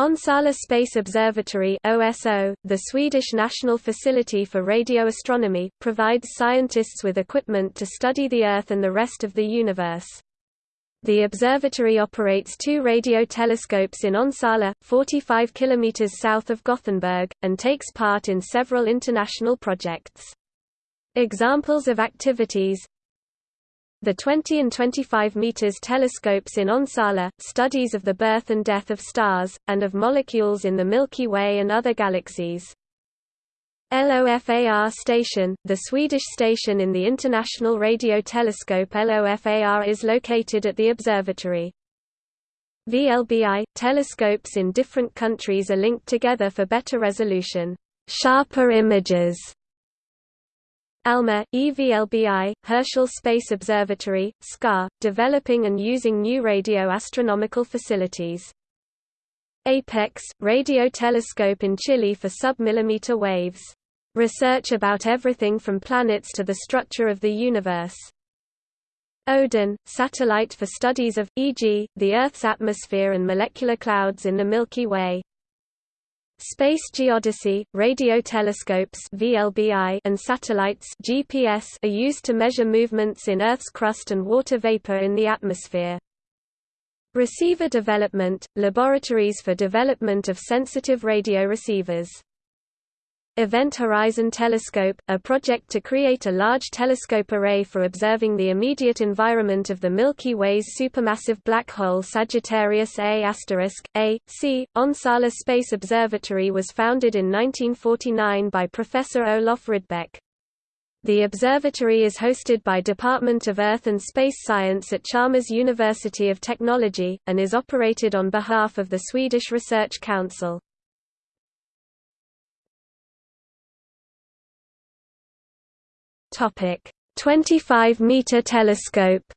Onsala Space Observatory OSO, the Swedish National Facility for Radio Astronomy, provides scientists with equipment to study the Earth and the rest of the universe. The observatory operates two radio telescopes in Onsala, 45 km south of Gothenburg, and takes part in several international projects. Examples of activities the 20 and 25 meters telescopes in Onsala, studies of the birth and death of stars, and of molecules in the Milky Way and other galaxies. LOFAR station, the Swedish station in the International Radio Telescope LOFAR is located at the observatory. VLBI – Telescopes in different countries are linked together for better resolution, sharper images, ALMA, EVLBI, Herschel Space Observatory, SKA, developing and using new radio astronomical facilities. APEX, radio telescope in Chile for sub-millimeter waves. Research about everything from planets to the structure of the universe. ODIN, satellite for studies of, e.g., the Earth's atmosphere and molecular clouds in the Milky Way. Space geodesy, radio telescopes (VLBI) and satellites (GPS) are used to measure movements in Earth's crust and water vapor in the atmosphere. Receiver development – laboratories for development of sensitive radio receivers. Event Horizon Telescope, a project to create a large telescope array for observing the immediate environment of the Milky Way's supermassive black hole Sagittarius A** A, C. Onsala Space Observatory was founded in 1949 by Professor Olof Rydbeck. The observatory is hosted by Department of Earth and Space Science at Chalmers University of Technology, and is operated on behalf of the Swedish Research Council. Topic: 25-meter telescope.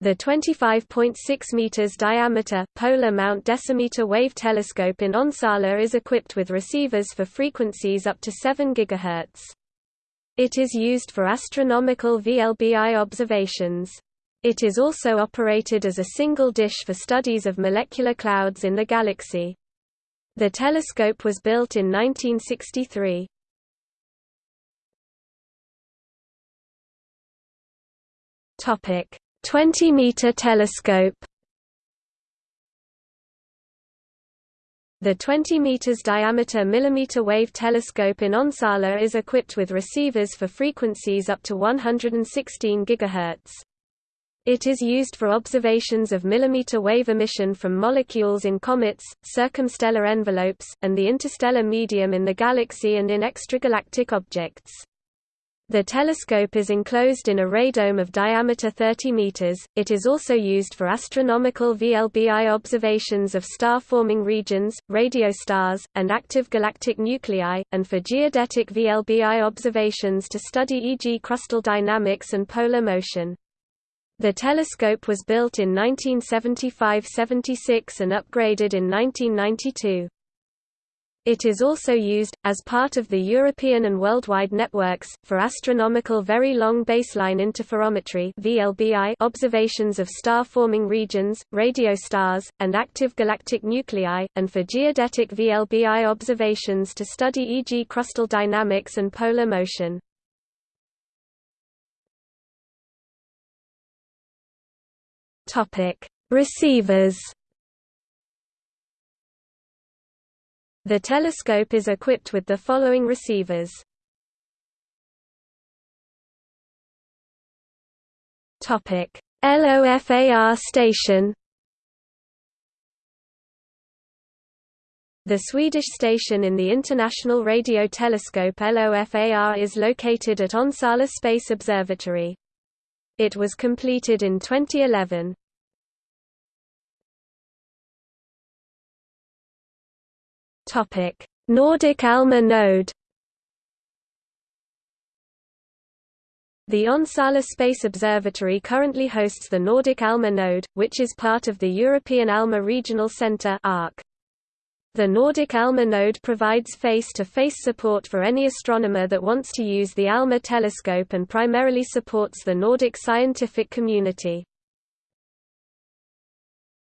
The 25.6 meters diameter polar Mount Decimeter wave telescope in Onsala is equipped with receivers for frequencies up to 7 GHz. It is used for astronomical VLBI observations. It is also operated as a single dish for studies of molecular clouds in the galaxy. The telescope was built in 1963. Topic: 20-meter telescope. The 20 meters diameter millimeter wave telescope in Onsala is equipped with receivers for frequencies up to 116 GHz. It is used for observations of millimeter wave emission from molecules in comets, circumstellar envelopes, and the interstellar medium in the galaxy and in extragalactic objects. The telescope is enclosed in a radome of diameter 30 meters. It is also used for astronomical VLBI observations of star-forming regions, radio stars, and active galactic nuclei, and for geodetic VLBI observations to study e.g. crustal dynamics and polar motion. The telescope was built in 1975–76 and upgraded in 1992. It is also used, as part of the European and worldwide networks, for astronomical very long baseline interferometry observations of star-forming regions, radio stars, and active galactic nuclei, and for geodetic VLBI observations to study e.g. crustal dynamics and polar motion. Topic: Receivers. The telescope is equipped with the following receivers. Topic: LOFAR station. The Swedish station in the International Radio Telescope LOFAR is located at Onsala Space Observatory. It was completed in 2011. Topic: Nordic ALMA node. The Onsala Space Observatory currently hosts the Nordic ALMA node, which is part of the European ALMA Regional Centre (ARC). The Nordic ALMA node provides face-to-face -face support for any astronomer that wants to use the ALMA telescope and primarily supports the Nordic scientific community.